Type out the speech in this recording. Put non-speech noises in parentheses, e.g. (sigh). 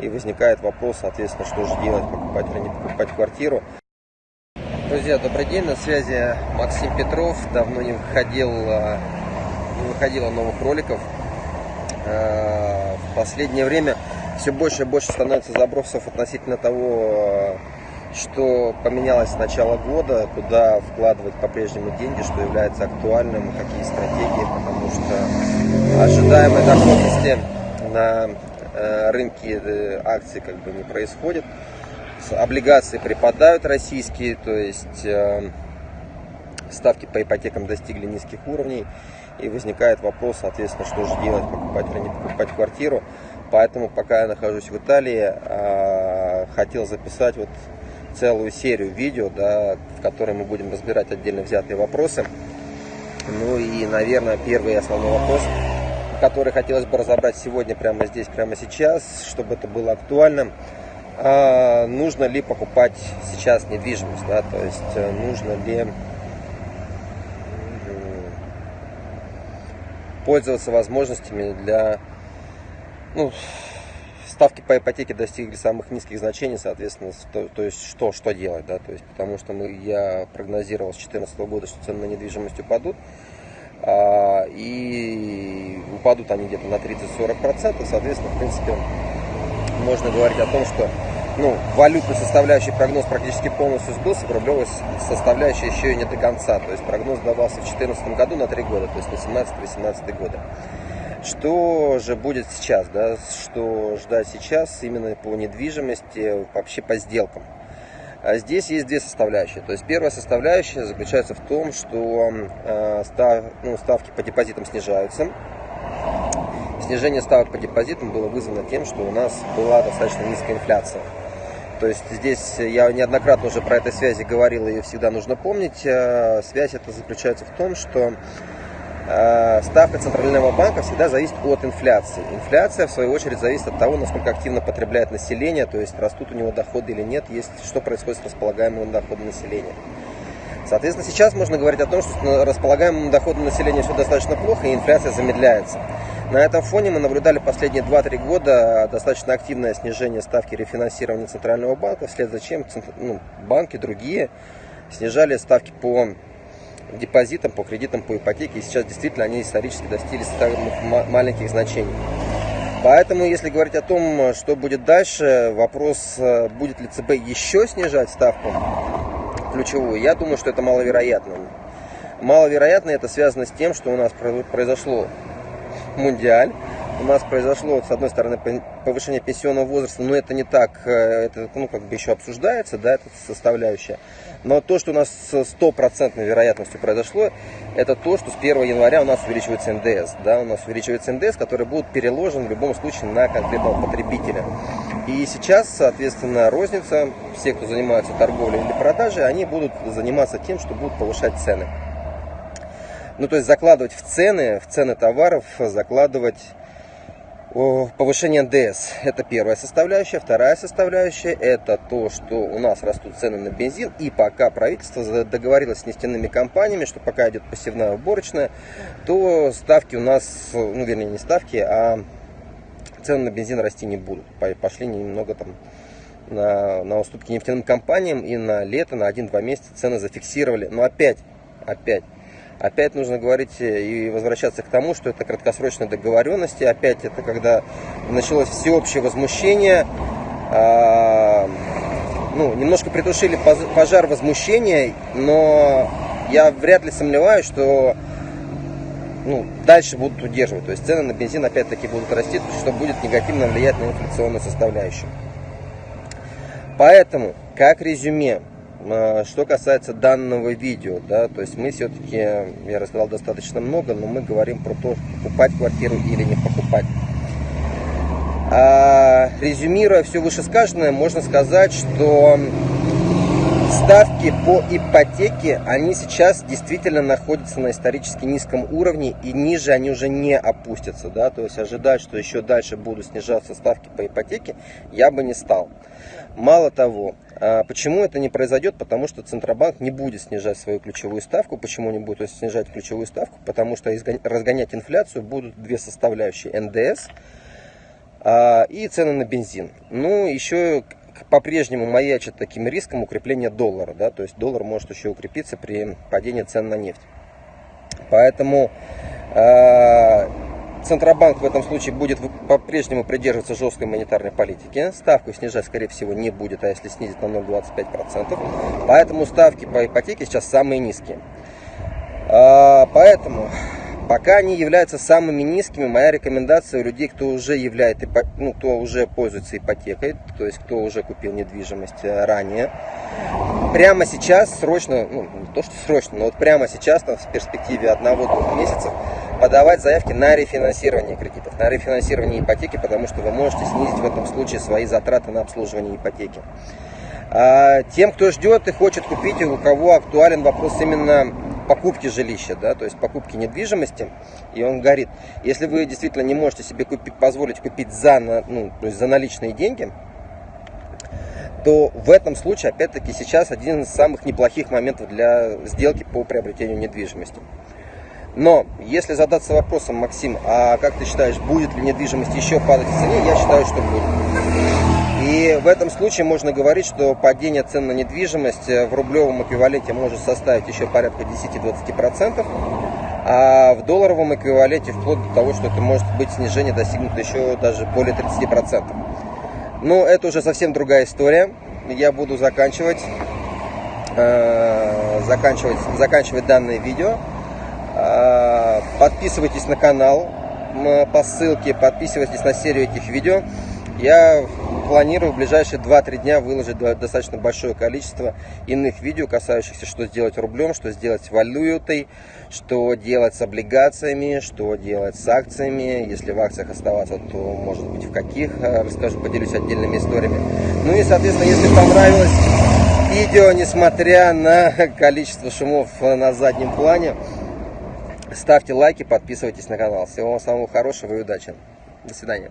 И возникает вопрос, соответственно, что же делать, покупать или не покупать квартиру. Друзья, добрый день, на связи Максим Петров. Давно не выходил, а, не выходило новых роликов. А, в последнее время все больше и больше становится забросов относительно того, что поменялось с начала года, куда вкладывать по-прежнему деньги, что является актуальным, какие стратегии, потому что ожидаемой доходности на э, рынке э, акций как бы не происходит. Облигации припадают российские, то есть э, ставки по ипотекам достигли низких уровней. И возникает вопрос, соответственно, что же делать, покупать или не покупать квартиру. Поэтому, пока я нахожусь в Италии, хотел записать вот целую серию видео, да, в которой мы будем разбирать отдельно взятые вопросы. Ну и, наверное, первый основной вопрос, который хотелось бы разобрать сегодня, прямо здесь, прямо сейчас, чтобы это было актуально. А, нужно ли покупать сейчас недвижимость, да, то есть э, нужно ли пользоваться возможностями для ну, ставки по ипотеке достигли самых низких значений, соответственно, то, то есть что, что делать, да, то есть потому что мы, я прогнозировал с 2014 года, что цены на недвижимость упадут, и упадут они где-то на 30-40%, соответственно, в принципе, можно говорить о том, что ну, валютный составляющий прогноз практически полностью сбылся, рублевой составляющей еще и не до конца, то есть прогноз давался в 2014 году на 3 года, то есть на 17-18 годы. Что же будет сейчас, да, что ждать сейчас именно по недвижимости, вообще по сделкам? А здесь есть две составляющие. То есть первая составляющая заключается в том, что э, став, ну, ставки по депозитам снижаются. Снижение ставок по депозитам было вызвано тем, что у нас была достаточно низкая инфляция. То есть здесь я неоднократно уже про этой связи говорил, ее всегда нужно помнить. Э, связь это заключается в том, что ставка Центрального банка всегда зависит от инфляции. Инфляция, в свою очередь, зависит от того, насколько активно потребляет население, то есть растут у него доходы или нет, есть, что происходит с располагаемым доходом населения. Соответственно, сейчас можно говорить о том, что располагаемым доходом населения все достаточно плохо, и инфляция замедляется. На этом фоне мы наблюдали последние 2-3 года достаточно активное снижение ставки рефинансирования Центрального банка, вслед за чем ну, банки другие снижали ставки по депозитам, по кредитам, по ипотеке. И сейчас действительно они исторически достигли самых маленьких значений. Поэтому, если говорить о том, что будет дальше, вопрос, э, будет ли ЦБ еще снижать ставку ключевую, я думаю, что это маловероятно. Маловероятно это связано с тем, что у нас произошло мундиаль, у нас произошло, с одной стороны, повышение пенсионного возраста, но это не так, э, это ну, как бы еще обсуждается, да, это составляющая. Но то, что у нас с стопроцентной вероятностью произошло, это то, что с 1 января у нас увеличивается НДС. Да, у нас увеличивается НДС, который будет переложен в любом случае на конкретного потребителя. И сейчас, соответственно, розница, все, кто занимается торговлей или продажей, они будут заниматься тем, что будут повышать цены. Ну, то есть закладывать в цены, в цены товаров, закладывать повышение НДС. Это первая составляющая. Вторая составляющая это то, что у нас растут цены на бензин. И пока правительство договорилось с нефтяными компаниями, что пока идет пассивная уборочная, то ставки у нас, ну вернее не ставки, а цены на бензин расти не будут. Пошли немного там на, на уступки нефтяным компаниям и на лето, на 1-2 месяца цены зафиксировали. Но опять, опять, Опять нужно говорить э, и возвращаться к тому, что это краткосрочные договоренности. Опять это когда началось всеобщее возмущение. А, ну, немножко притушили пожар возмущения, но я вряд ли сомневаюсь, что ну, дальше будут удерживать. То есть цены на бензин опять-таки будут расти, что будет негативно влиять на инфляционную составляющую. Поэтому, как резюме, что касается данного видео, да, то есть мы все-таки, я рассказал достаточно много, но мы говорим про то, покупать квартиру или не покупать. А, резюмируя все вышесказанное, можно сказать, что ставки по ипотеке, они сейчас действительно находятся на исторически низком уровне и ниже они уже не опустятся, да, то есть ожидать, что еще дальше будут снижаться ставки по ипотеке, я бы не стал. Мало того, а почему это не произойдет? Потому что Центробанк не будет снижать свою ключевую ставку. Почему не будет снижать ключевую ставку? Потому что разгонять инфляцию будут две составляющие. НДС а, и цены на бензин. Ну, еще по-прежнему маячит таким риском укрепления доллара, да, то есть доллар может еще укрепиться при падении цен на нефть. Поэтому э, Центробанк в этом случае будет по-прежнему придерживаться жесткой монетарной политики. Ставку снижать, скорее всего, не будет, а если снизит на 0,25%. Поэтому ставки по ипотеке сейчас самые низкие. Э, поэтому Пока они являются самыми низкими, моя рекомендация у людей, кто уже является, ну, кто уже пользуется ипотекой, то есть кто уже купил недвижимость э, ранее, прямо сейчас срочно, ну не то что срочно, но вот прямо сейчас, там, в перспективе одного-двух месяцев, подавать заявки на рефинансирование кредитов, на рефинансирование ипотеки, потому что вы можете снизить в этом случае свои затраты на обслуживание ипотеки. А тем, кто ждет и хочет купить, у кого актуален вопрос именно покупки жилища, да, то есть покупки недвижимости, и он говорит, если вы действительно не можете себе купить, позволить купить за, ну, то есть за наличные деньги, то в этом случае, опять-таки, сейчас один из самых неплохих моментов для сделки по приобретению недвижимости. Но если задаться вопросом, Максим, а как ты считаешь, будет ли недвижимость еще падать в цене, я считаю, что будет. И в этом случае можно говорить, что падение цен на недвижимость э, в рублевом эквиваленте может составить еще порядка 10-20%, а в долларовом эквиваленте вплоть до того, что это может быть снижение достигнуто еще даже более 30%. Но это уже совсем другая история. Я буду заканчивать, э, заканчивать, заканчивать данное видео. Э, подписывайтесь на канал по ссылке, подписывайтесь на серию этих видео. Я планирую в ближайшие 2-3 дня выложить достаточно большое количество иных видео, касающихся, что сделать рублем, что сделать валютой, что делать с облигациями, что делать с акциями. Если в акциях оставаться, то может быть в каких, э, расскажу, поделюсь отдельными историями. Ну и, соответственно, если понравилось видео, несмотря на (laughs) количество шумов на заднем плане, ставьте лайки, подписывайтесь на канал. Всего вам самого хорошего и удачи. До свидания.